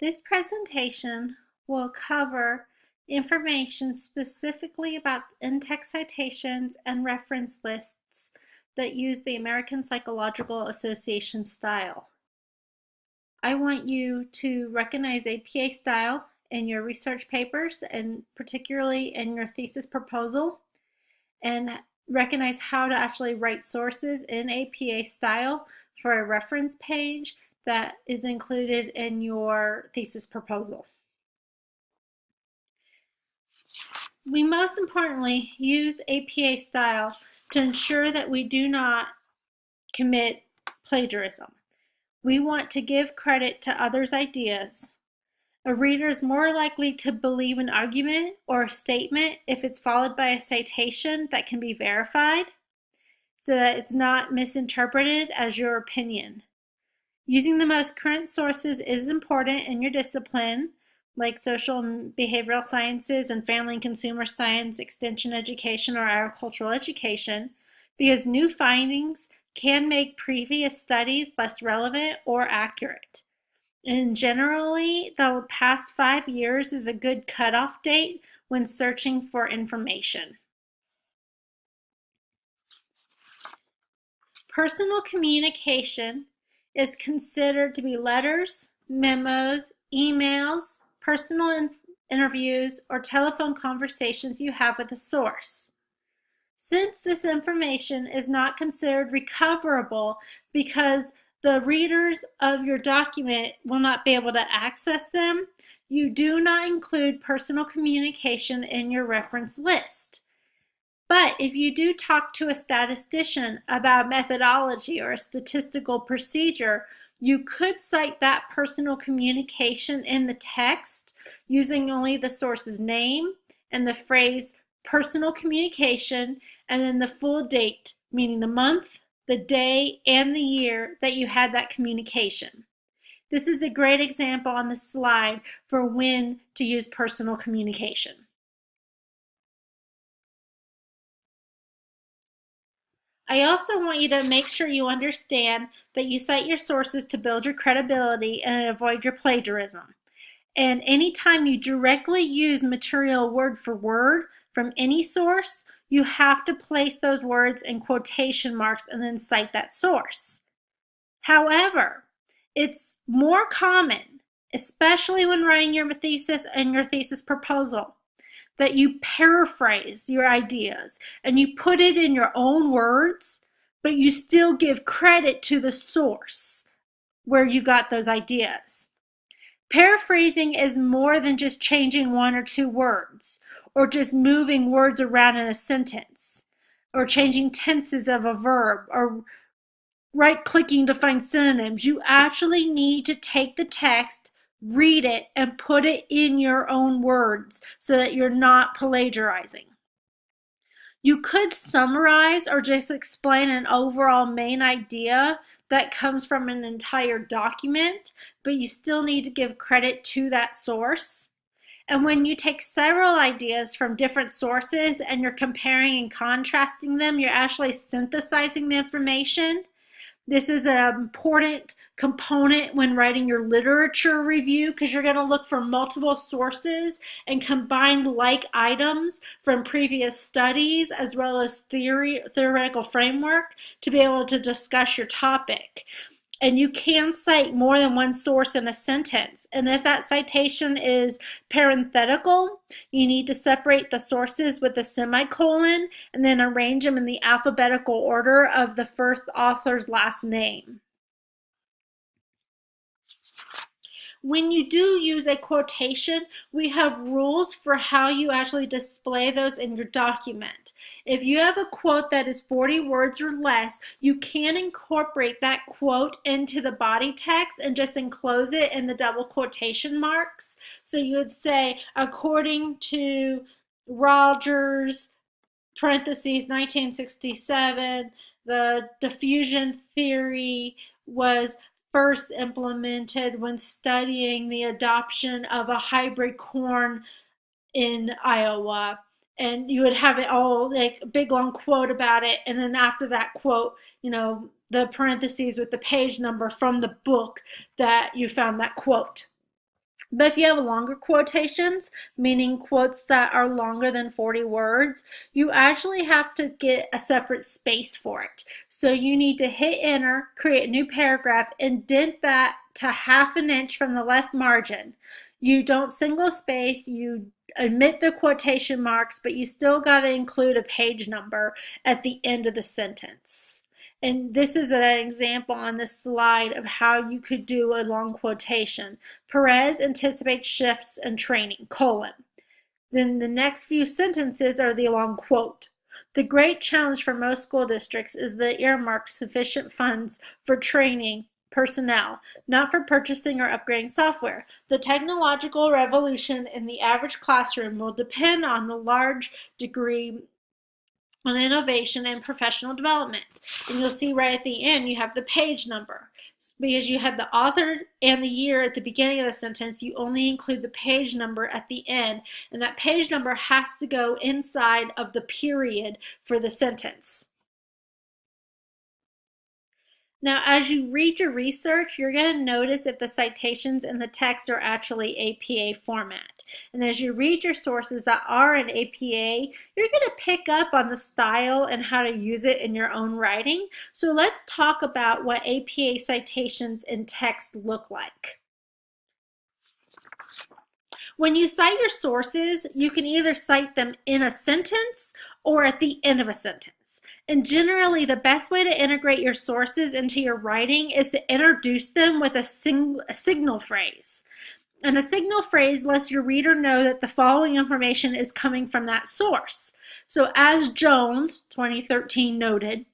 This presentation will cover information specifically about in-text citations and reference lists that use the American Psychological Association style. I want you to recognize APA style in your research papers and particularly in your thesis proposal and recognize how to actually write sources in APA style for a reference page that is included in your thesis proposal. We most importantly use APA style to ensure that we do not commit plagiarism. We want to give credit to others' ideas. A reader is more likely to believe an argument or a statement if it's followed by a citation that can be verified so that it's not misinterpreted as your opinion. Using the most current sources is important in your discipline, like social and behavioral sciences and family and consumer science, extension education, or agricultural education, because new findings can make previous studies less relevant or accurate. And generally, the past five years is a good cutoff date when searching for information. Personal communication is considered to be letters, memos, emails, personal in interviews, or telephone conversations you have with a source. Since this information is not considered recoverable because the readers of your document will not be able to access them, you do not include personal communication in your reference list. But if you do talk to a statistician about methodology or a statistical procedure, you could cite that personal communication in the text using only the source's name and the phrase personal communication and then the full date, meaning the month, the day, and the year that you had that communication. This is a great example on the slide for when to use personal communication. I also want you to make sure you understand that you cite your sources to build your credibility and avoid your plagiarism. And anytime you directly use material word for word from any source, you have to place those words in quotation marks and then cite that source. However, it's more common, especially when writing your thesis and your thesis proposal, that you paraphrase your ideas and you put it in your own words, but you still give credit to the source where you got those ideas. Paraphrasing is more than just changing one or two words or just moving words around in a sentence or changing tenses of a verb or right clicking to find synonyms. You actually need to take the text read it and put it in your own words so that you're not plagiarizing. You could summarize or just explain an overall main idea that comes from an entire document, but you still need to give credit to that source. And when you take several ideas from different sources and you're comparing and contrasting them, you're actually synthesizing the information this is an important component when writing your literature review because you're going to look for multiple sources and combine like items from previous studies as well as theory theoretical framework to be able to discuss your topic and you can cite more than one source in a sentence. And if that citation is parenthetical, you need to separate the sources with a semicolon and then arrange them in the alphabetical order of the first author's last name. When you do use a quotation, we have rules for how you actually display those in your document. If you have a quote that is 40 words or less, you can incorporate that quote into the body text and just enclose it in the double quotation marks. So you would say, according to Rogers, parentheses, 1967, the diffusion theory was first implemented when studying the adoption of a hybrid corn in Iowa. And you would have it all like a big long quote about it. And then after that quote, you know, the parentheses with the page number from the book that you found that quote. But if you have longer quotations, meaning quotes that are longer than 40 words, you actually have to get a separate space for it. So you need to hit enter, create a new paragraph, indent that to half an inch from the left margin. You don't single space, you omit the quotation marks, but you still got to include a page number at the end of the sentence. And this is an example on this slide of how you could do a long quotation. Perez anticipates shifts in training, colon. Then the next few sentences are the long quote. The great challenge for most school districts is the earmark sufficient funds for training personnel, not for purchasing or upgrading software. The technological revolution in the average classroom will depend on the large degree on innovation and professional development. And you'll see right at the end, you have the page number. Because you had the author and the year at the beginning of the sentence, you only include the page number at the end. And that page number has to go inside of the period for the sentence. Now, as you read your research, you're going to notice if the citations in the text are actually APA format. And as you read your sources that are in APA, you're going to pick up on the style and how to use it in your own writing. So let's talk about what APA citations in text look like. When you cite your sources, you can either cite them in a sentence or at the end of a sentence. And generally, the best way to integrate your sources into your writing is to introduce them with a, sing a signal phrase. And a signal phrase lets your reader know that the following information is coming from that source. So as Jones, 2013, noted,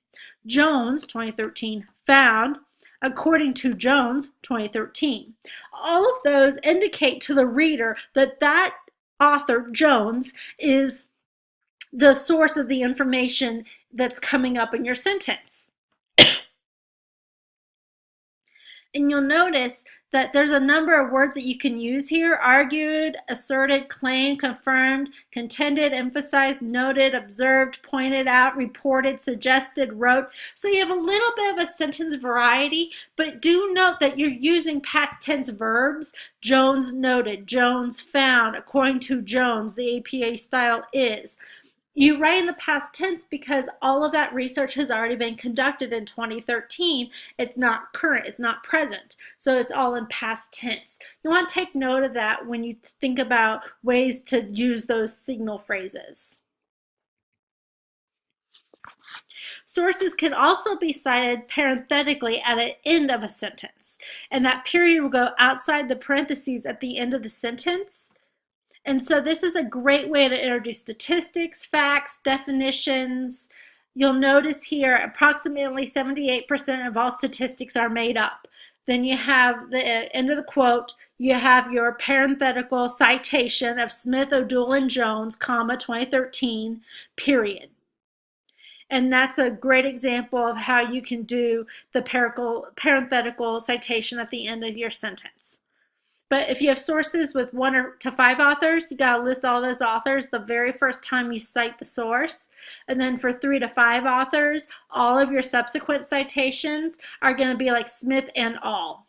Jones, 2013, found, according to Jones, 2013. All of those indicate to the reader that that author, Jones, is the source of the information that's coming up in your sentence. and you'll notice that there's a number of words that you can use here. Argued, asserted, claimed, confirmed, contended, emphasized, noted, observed, pointed out, reported, suggested, wrote. So you have a little bit of a sentence variety, but do note that you're using past tense verbs. Jones noted, Jones found, according to Jones, the APA style is. You write in the past tense because all of that research has already been conducted in 2013. It's not current, it's not present. So it's all in past tense. You want to take note of that when you think about ways to use those signal phrases. Sources can also be cited parenthetically at the end of a sentence, and that period will go outside the parentheses at the end of the sentence and so this is a great way to introduce statistics, facts, definitions. You'll notice here approximately 78% of all statistics are made up. Then you have the uh, end of the quote, you have your parenthetical citation of Smith, O'Doul, and Jones, comma, 2013, period. And that's a great example of how you can do the parenthetical citation at the end of your sentence. But if you have sources with one or to five authors, you got to list all those authors the very first time you cite the source. And then for three to five authors, all of your subsequent citations are to be like Smith and all.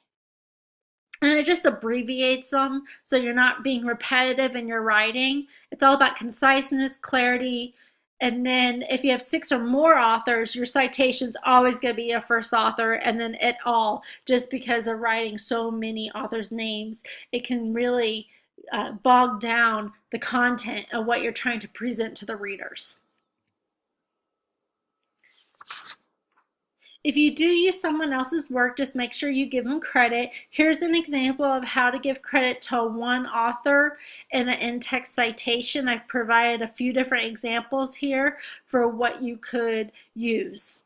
And it just abbreviates them so you're not being repetitive in your writing. It's all about conciseness, clarity, and then if you have six or more authors, your citation's always going to be a first author and then et al. Just because of writing so many authors' names, it can really uh, bog down the content of what you're trying to present to the readers. If you do use someone else's work, just make sure you give them credit. Here's an example of how to give credit to one author in an in-text citation. I've provided a few different examples here for what you could use.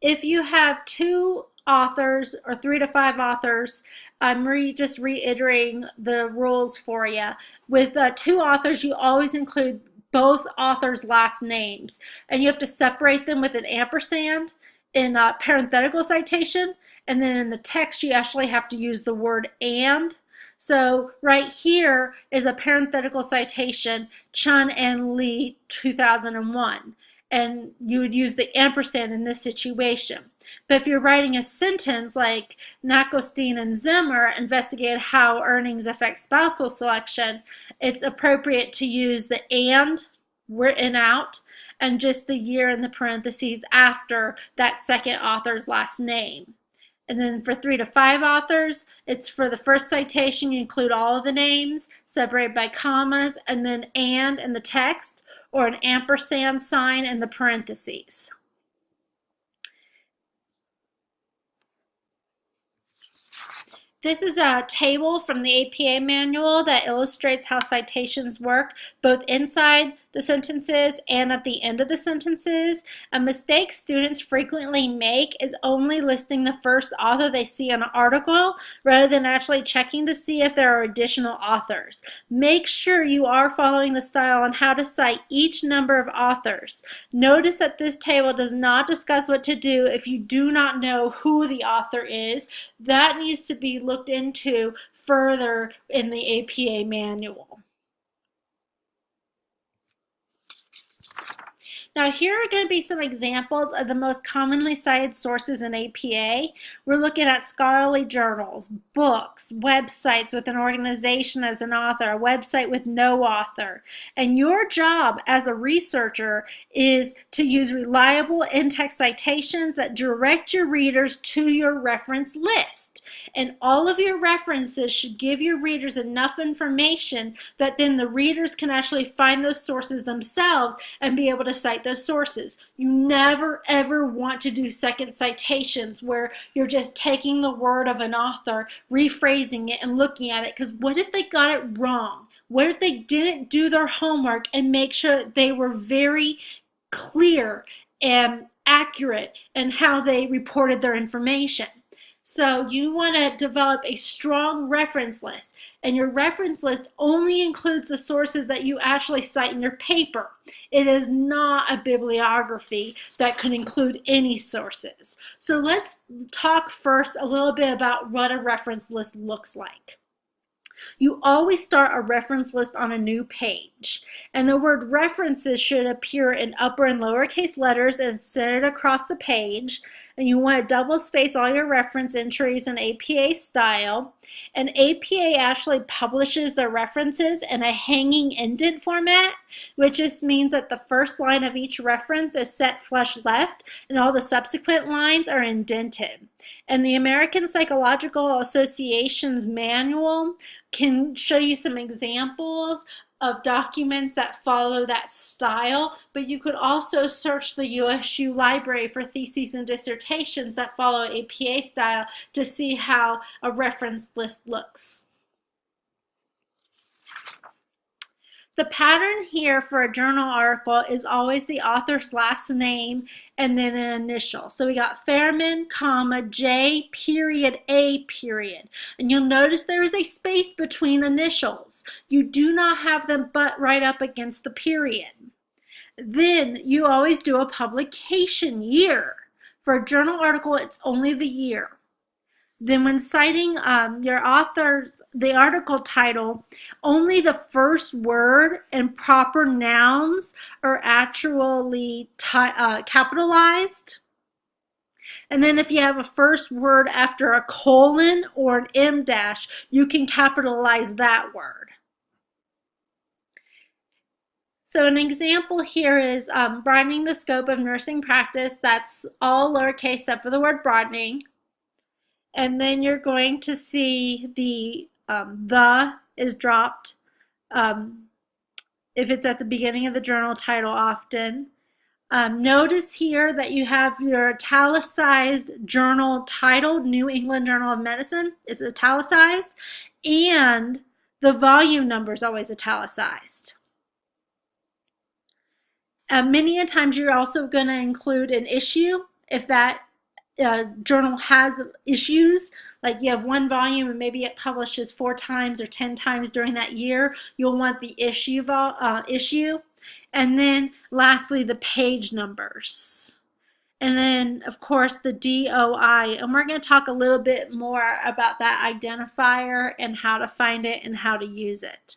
If you have two authors or three to five authors, I'm re just reiterating the rules for you. With uh, two authors, you always include both authors' last names. And you have to separate them with an ampersand in a parenthetical citation. And then in the text, you actually have to use the word and. So right here is a parenthetical citation, Chun and Lee 2001. And you would use the ampersand in this situation. But if you're writing a sentence like Nakostin and Zimmer investigated how earnings affect spousal selection, it's appropriate to use the and written out and just the year in the parentheses after that second author's last name. And then for three to five authors, it's for the first citation, you include all of the names separated by commas and then and in the text or an ampersand sign in the parentheses. This is a table from the APA manual that illustrates how citations work both inside the sentences and at the end of the sentences. A mistake students frequently make is only listing the first author they see in an article rather than actually checking to see if there are additional authors. Make sure you are following the style on how to cite each number of authors. Notice that this table does not discuss what to do if you do not know who the author is. That needs to be looked into further in the APA manual. Now here are going to be some examples of the most commonly cited sources in APA. We're looking at scholarly journals, books, websites with an organization as an author, a website with no author. And your job as a researcher is to use reliable in-text citations that direct your readers to your reference list. And all of your references should give your readers enough information that then the readers can actually find those sources themselves and be able to cite those sources. You never ever want to do second citations where you're just taking the word of an author, rephrasing it, and looking at it. Because what if they got it wrong? What if they didn't do their homework and make sure they were very clear and accurate in how they reported their information? So you want to develop a strong reference list. And your reference list only includes the sources that you actually cite in your paper. It is not a bibliography that could include any sources. So let's talk first a little bit about what a reference list looks like. You always start a reference list on a new page. And the word references should appear in upper and lowercase letters and centered across the page and you want to double space all your reference entries in APA style. And APA actually publishes the references in a hanging indent format, which just means that the first line of each reference is set flush left and all the subsequent lines are indented. And the American Psychological Association's manual can show you some examples of documents that follow that style, but you could also search the USU library for theses and dissertations that follow APA style to see how a reference list looks. The pattern here for a journal article is always the author's last name and then an initial. So we got Fairman, comma, J, period, A, period. And you'll notice there is a space between initials. You do not have them but right up against the period. Then you always do a publication year. For a journal article, it's only the year. Then when citing um, your author's, the article title, only the first word and proper nouns are actually uh, capitalized. And then if you have a first word after a colon or an em dash, you can capitalize that word. So an example here is um, broadening the scope of nursing practice. That's all lowercase except for the word broadening and then you're going to see the um, the is dropped um, if it's at the beginning of the journal title often. Um, notice here that you have your italicized journal title, New England Journal of Medicine. It's italicized, and the volume number is always italicized. Uh, many a times you're also going to include an issue if that uh, journal has issues, like you have one volume and maybe it publishes four times or ten times during that year, you'll want the issue uh, issue. And then lastly, the page numbers. And then, of course, the DOI. And we're going to talk a little bit more about that identifier and how to find it and how to use it.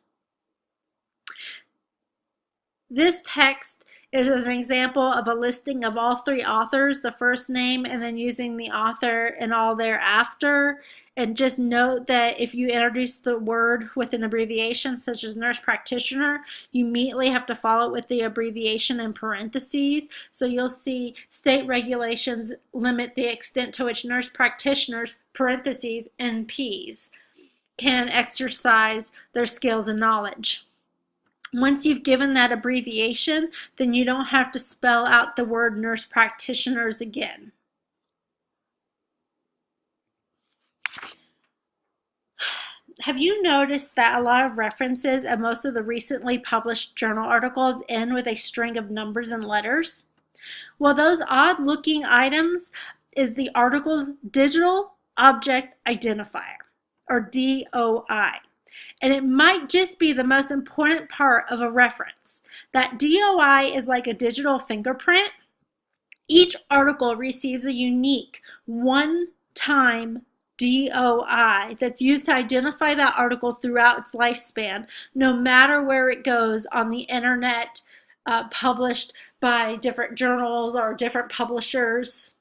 This text is an example of a listing of all three authors, the first name, and then using the author and all thereafter. And just note that if you introduce the word with an abbreviation, such as nurse practitioner, you immediately have to follow it with the abbreviation in parentheses. So you'll see state regulations limit the extent to which nurse practitioners, parentheses, NPs, can exercise their skills and knowledge. Once you've given that abbreviation, then you don't have to spell out the word nurse practitioners again. Have you noticed that a lot of references and most of the recently published journal articles end with a string of numbers and letters? Well, those odd looking items is the article's digital object identifier, or DOI. And it might just be the most important part of a reference. That DOI is like a digital fingerprint. Each article receives a unique one-time DOI that's used to identify that article throughout its lifespan, no matter where it goes on the internet, uh, published by different journals or different publishers.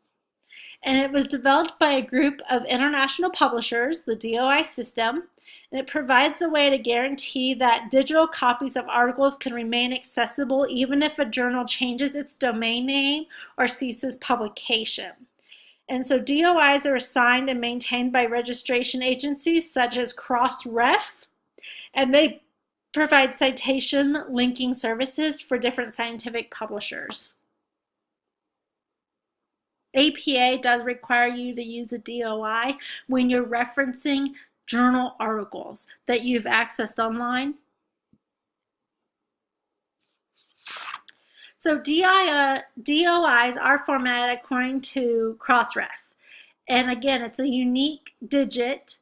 And it was developed by a group of international publishers, the DOI system, and it provides a way to guarantee that digital copies of articles can remain accessible even if a journal changes its domain name or ceases publication. And so DOIs are assigned and maintained by registration agencies such as Crossref, and they provide citation linking services for different scientific publishers. APA does require you to use a DOI when you're referencing journal articles that you've accessed online. So DI, uh, DOIs are formatted according to Crossref. And again, it's a unique digit.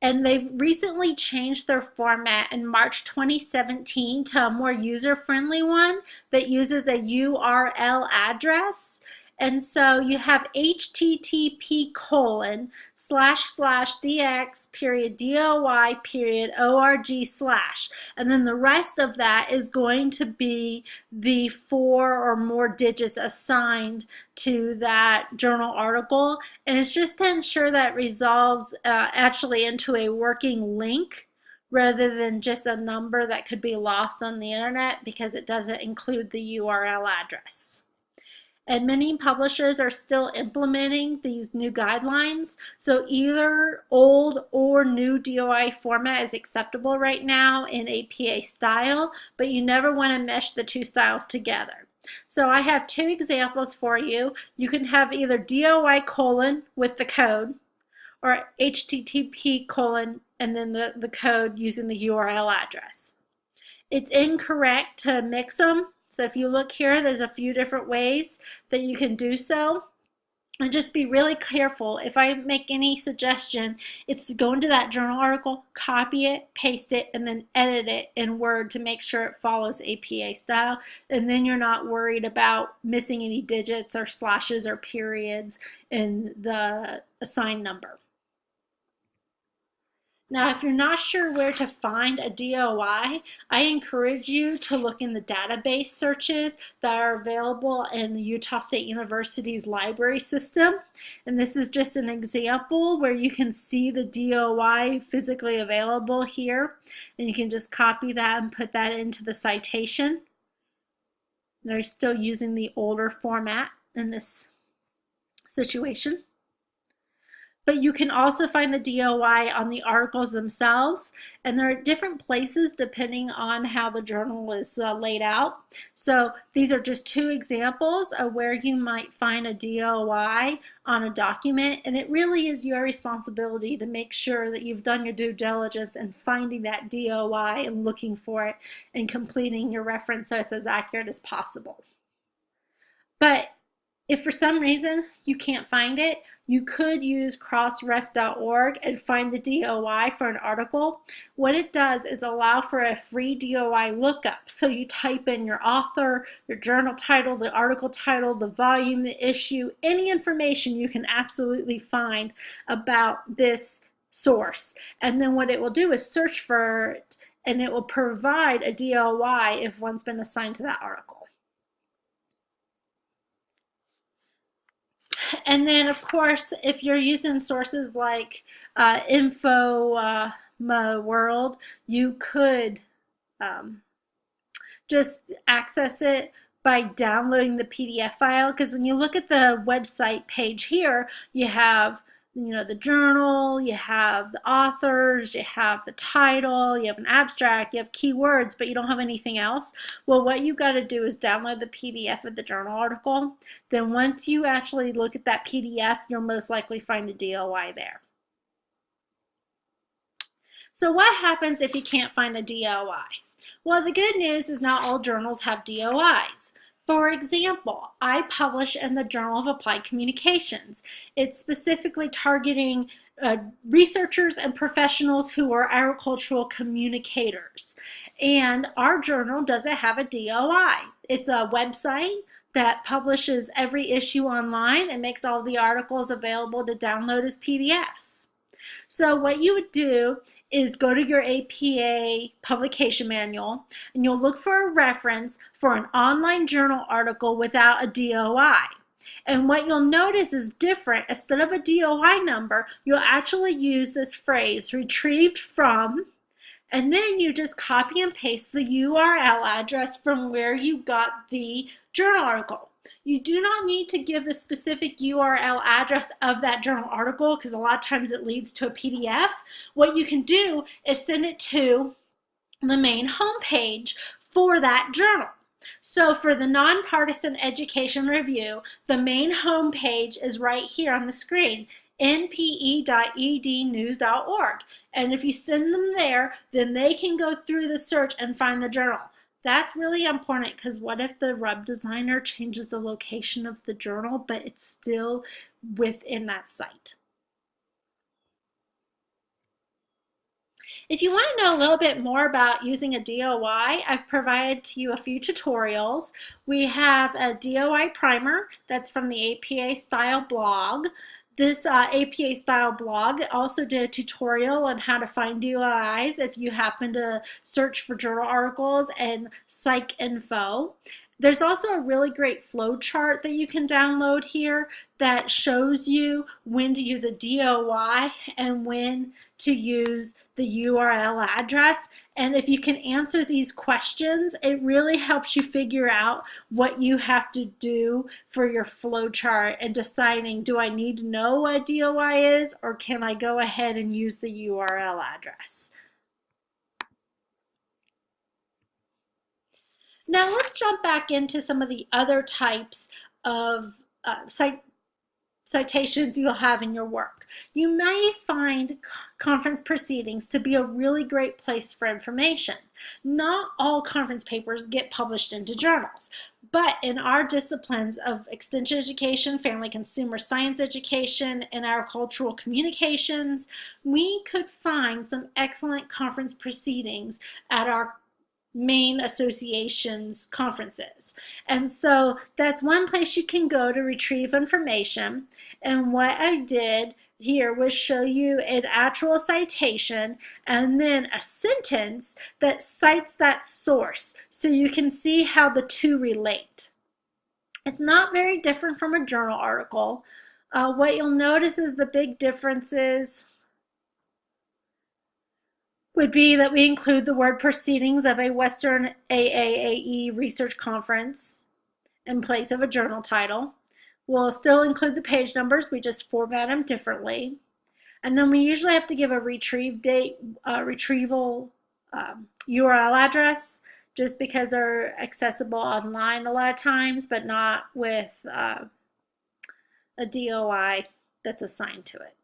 And they recently changed their format in March 2017 to a more user-friendly one that uses a URL address and so you have http colon slash slash dx period doi period org slash. And then the rest of that is going to be the four or more digits assigned to that journal article. And it's just to ensure that resolves uh, actually into a working link rather than just a number that could be lost on the internet because it doesn't include the URL address. And many publishers are still implementing these new guidelines. So either old or new DOI format is acceptable right now in APA style, but you never want to mesh the two styles together. So I have two examples for you. You can have either DOI colon with the code or HTTP colon and then the, the code using the URL address. It's incorrect to mix them so if you look here, there's a few different ways that you can do so. And just be really careful. If I make any suggestion, it's to go into that journal article, copy it, paste it, and then edit it in Word to make sure it follows APA style. And then you're not worried about missing any digits or slashes or periods in the assigned number. Now, if you're not sure where to find a DOI, I encourage you to look in the database searches that are available in the Utah State University's library system. And this is just an example where you can see the DOI physically available here. And you can just copy that and put that into the citation. They're still using the older format in this situation but you can also find the DOI on the articles themselves and there are different places depending on how the journal is uh, laid out. So these are just two examples of where you might find a DOI on a document and it really is your responsibility to make sure that you've done your due diligence in finding that DOI and looking for it and completing your reference so it's as accurate as possible. But if for some reason you can't find it, you could use crossref.org and find the DOI for an article. What it does is allow for a free DOI lookup. So you type in your author, your journal title, the article title, the volume, the issue, any information you can absolutely find about this source. And then what it will do is search for it and it will provide a DOI if one's been assigned to that article. And then, of course, if you're using sources like uh, Info uh, World, you could um, just access it by downloading the PDF file because when you look at the website page here, you have you know the journal, you have the authors, you have the title, you have an abstract, you have keywords, but you don't have anything else. Well, what you got to do is download the PDF of the journal article. Then once you actually look at that PDF, you'll most likely find the DOI there. So what happens if you can't find a DOI? Well, the good news is not all journals have DOIs. For example, I publish in the Journal of Applied Communications. It's specifically targeting uh, researchers and professionals who are agricultural communicators. And our journal doesn't have a DOI. It's a website that publishes every issue online and makes all the articles available to download as PDFs. So what you would do is go to your APA publication manual and you'll look for a reference for an online journal article without a DOI. And what you'll notice is different. Instead of a DOI number, you'll actually use this phrase, retrieved from, and then you just copy and paste the URL address from where you got the journal article. You do not need to give the specific URL address of that journal article because a lot of times it leads to a PDF. What you can do is send it to the main homepage for that journal. So for the Nonpartisan Education Review, the main homepage is right here on the screen, npe.ednews.org. And if you send them there, then they can go through the search and find the journal. That's really important because what if the rub designer changes the location of the journal, but it's still within that site? If you want to know a little bit more about using a DOI, I've provided to you a few tutorials. We have a DOI primer that's from the APA Style blog. This uh, APA style blog also did a tutorial on how to find DOIs if you happen to search for journal articles and PsycInfo. There's also a really great flow chart that you can download here that shows you when to use a DOI and when to use the URL address. And if you can answer these questions, it really helps you figure out what you have to do for your flow chart and deciding, do I need to know what DOI is or can I go ahead and use the URL address? Now let's jump back into some of the other types of uh, cite citations you'll have in your work. You may find conference proceedings to be a really great place for information. Not all conference papers get published into journals, but in our disciplines of extension education, family consumer science education, and agricultural communications, we could find some excellent conference proceedings at our main associations conferences. And so that's one place you can go to retrieve information. And what I did here was show you an actual citation and then a sentence that cites that source so you can see how the two relate. It's not very different from a journal article. Uh, what you'll notice is the big differences would be that we include the word proceedings of a Western AAAE research conference in place of a journal title. We'll still include the page numbers, we just format them differently. And then we usually have to give a retrieve date, uh, retrieval um, URL address, just because they're accessible online a lot of times, but not with uh, a DOI that's assigned to it.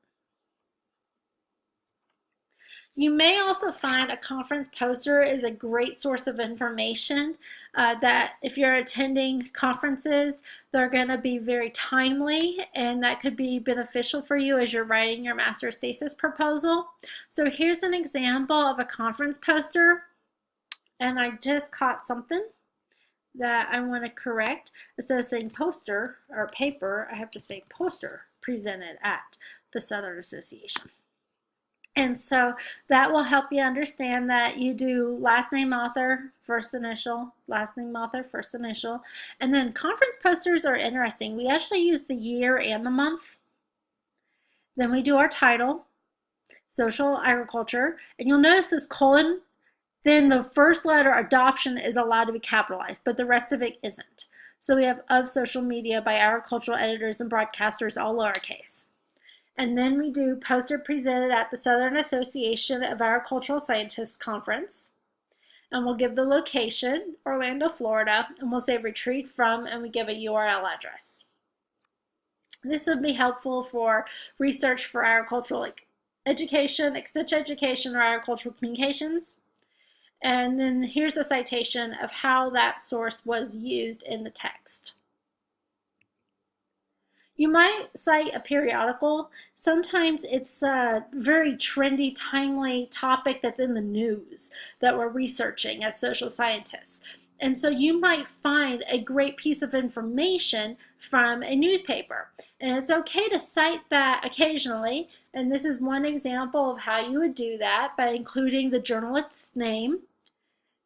You may also find a conference poster is a great source of information uh, that if you're attending conferences, they're going to be very timely and that could be beneficial for you as you're writing your master's thesis proposal. So here's an example of a conference poster and I just caught something that I want to correct. Instead of saying poster or paper, I have to say poster presented at the Southern Association. And so that will help you understand that you do last name author, first initial, last name author, first initial. And then conference posters are interesting. We actually use the year and the month. Then we do our title, social agriculture. And you'll notice this colon, then the first letter adoption is allowed to be capitalized, but the rest of it isn't. So we have of social media by agricultural editors and broadcasters, all lowercase. And then we do poster presented at the Southern Association of Agricultural Scientists Conference. And we'll give the location, Orlando, Florida, and we'll say retrieved from, and we give a URL address. This would be helpful for research for agricultural education, extension education, or agricultural communications. And then here's a citation of how that source was used in the text. You might cite a periodical. Sometimes it's a very trendy, timely topic that's in the news that we're researching as social scientists. And so you might find a great piece of information from a newspaper. And it's okay to cite that occasionally. And this is one example of how you would do that by including the journalist's name,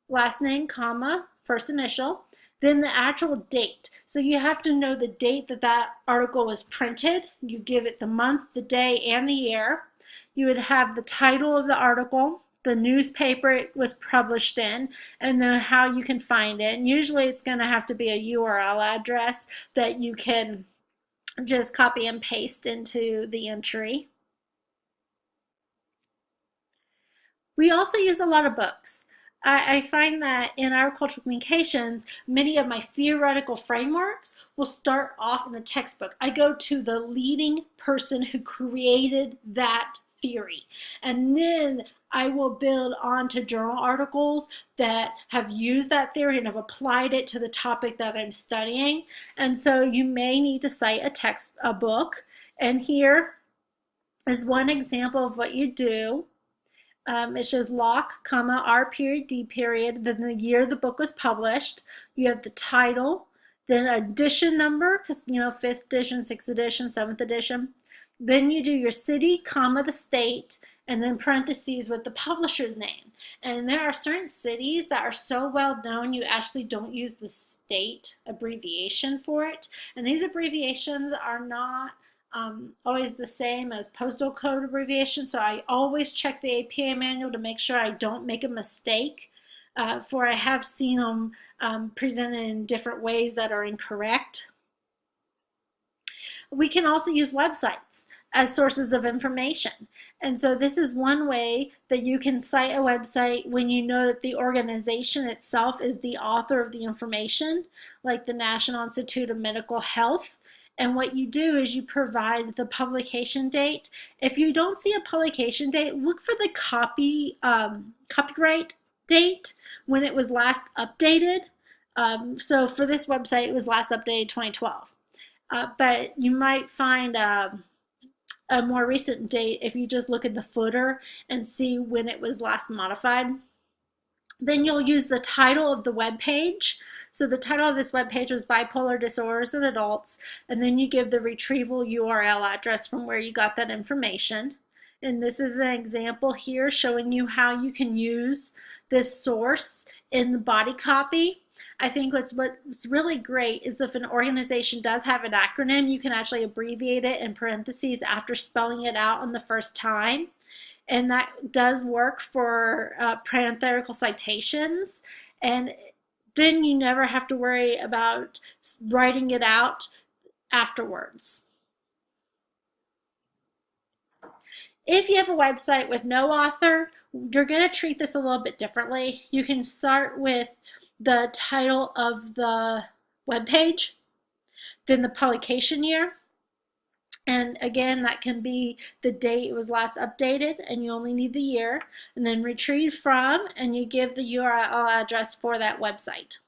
last name, comma, first initial, then the actual date. So you have to know the date that that article was printed. You give it the month, the day, and the year. You would have the title of the article, the newspaper it was published in, and then how you can find it. And usually it's going to have to be a URL address that you can just copy and paste into the entry. We also use a lot of books. I, I find that in agricultural communications, many of my theoretical frameworks will start off in the textbook. I go to the leading person who created that theory. And then I will build onto journal articles that have used that theory and have applied it to the topic that I'm studying. And so you may need to cite a text, a book. And here is one example of what you do. Um, it shows Locke, comma, R period, D period, then the year the book was published. You have the title, then edition number, because, you know, fifth edition, sixth edition, seventh edition. Then you do your city, comma, the state, and then parentheses with the publisher's name. And there are certain cities that are so well known you actually don't use the state abbreviation for it. And these abbreviations are not um, always the same as postal code abbreviation. So I always check the APA manual to make sure I don't make a mistake. Uh, for I have seen them um, presented in different ways that are incorrect. We can also use websites as sources of information. And so this is one way that you can cite a website when you know that the organization itself is the author of the information, like the National Institute of Medical Health and what you do is you provide the publication date. If you don't see a publication date, look for the copy um, copyright date when it was last updated. Um, so for this website, it was last updated 2012. Uh, but you might find um, a more recent date if you just look at the footer and see when it was last modified. Then you'll use the title of the web page. So the title of this web page was Bipolar Disorders in Adults, and then you give the retrieval URL address from where you got that information. And this is an example here showing you how you can use this source in the body copy. I think what's what's really great is if an organization does have an acronym, you can actually abbreviate it in parentheses after spelling it out on the first time. And that does work for uh, parenthetical citations. And then you never have to worry about writing it out afterwards. If you have a website with no author, you're going to treat this a little bit differently. You can start with the title of the web page, then the publication year, and again, that can be the date it was last updated, and you only need the year. And then retrieve from, and you give the URL address for that website.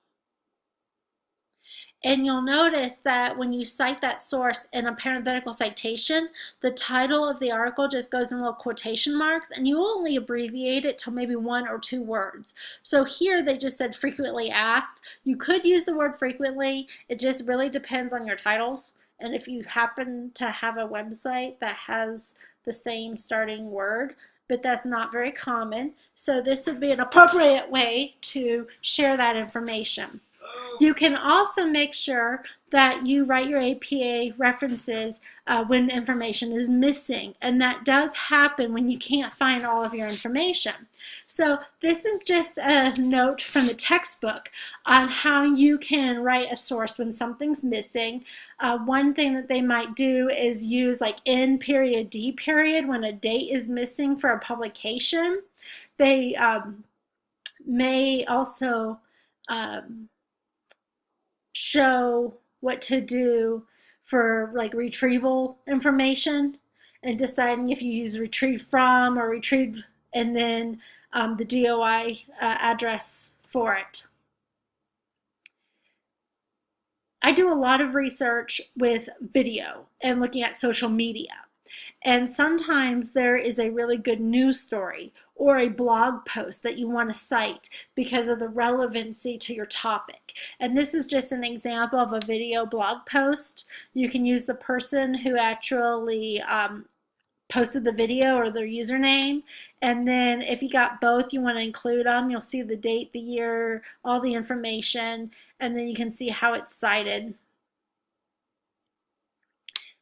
And you'll notice that when you cite that source in a parenthetical citation, the title of the article just goes in little quotation marks, and you only abbreviate it to maybe one or two words. So here they just said frequently asked. You could use the word frequently. It just really depends on your titles. And if you happen to have a website that has the same starting word, but that's not very common. So this would be an appropriate way to share that information. You can also make sure that you write your APA references uh, when information is missing. And that does happen when you can't find all of your information. So this is just a note from the textbook on how you can write a source when something's missing. Uh, one thing that they might do is use like N period D period when a date is missing for a publication. They um, may also um, show what to do for like retrieval information and deciding if you use retrieve from or retrieve and then um, the DOI uh, address for it. I do a lot of research with video and looking at social media. And sometimes there is a really good news story or a blog post that you want to cite because of the relevancy to your topic. And this is just an example of a video blog post. You can use the person who actually um, posted the video or their username. And then if you got both, you want to include them. You'll see the date, the year, all the information, and then you can see how it's cited.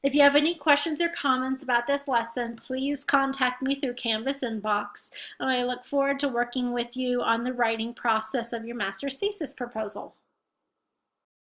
If you have any questions or comments about this lesson, please contact me through Canvas inbox, and I look forward to working with you on the writing process of your master's thesis proposal.